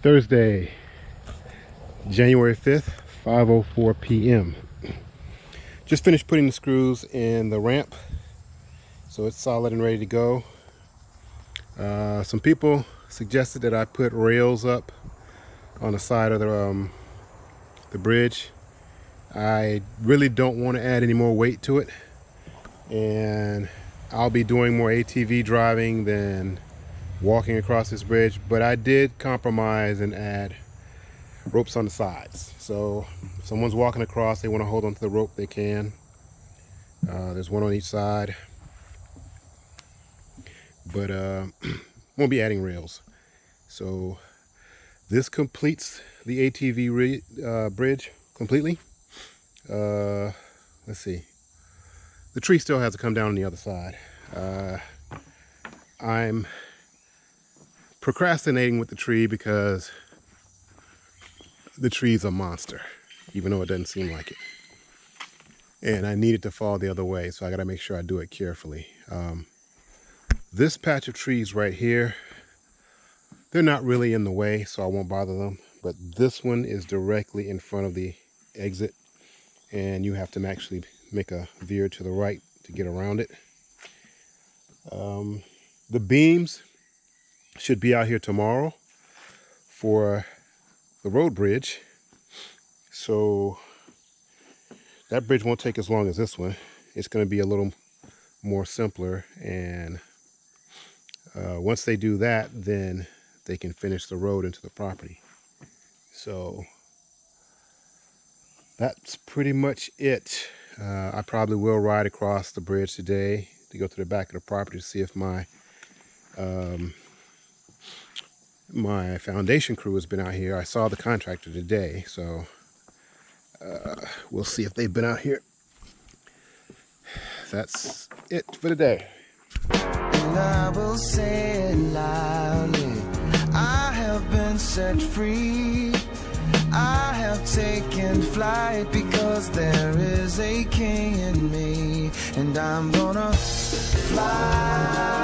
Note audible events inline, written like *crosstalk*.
Thursday, January 5th, 5.04 p.m. Just finished putting the screws in the ramp, so it's solid and ready to go. Uh, some people suggested that I put rails up on the side of the, um, the bridge. I really don't want to add any more weight to it, and I'll be doing more ATV driving than walking across this bridge, but I did compromise and add ropes on the sides. So if someone's walking across, they want to hold onto the rope, they can. Uh, there's one on each side. But uh, *clears throat* won't be adding rails. So this completes the ATV uh, bridge completely. Uh, let's see. The tree still has to come down on the other side. Uh, I'm procrastinating with the tree because the tree's a monster, even though it doesn't seem like it. And I need it to fall the other way, so I gotta make sure I do it carefully. Um, this patch of trees right here, they're not really in the way, so I won't bother them. But this one is directly in front of the exit, and you have to actually make a veer to the right to get around it. Um, the beams should be out here tomorrow for the road bridge. So that bridge won't take as long as this one. It's going to be a little more simpler. And uh, once they do that, then they can finish the road into the property. So that's pretty much it. Uh, I probably will ride across the bridge today to go to the back of the property to see if my um, my foundation crew has been out here. I saw the contractor today, so uh, we'll see if they've been out here. That's it for today. And I will say it loudly. I have been set free. I have taken flight because there is a king in me. And I'm gonna fly.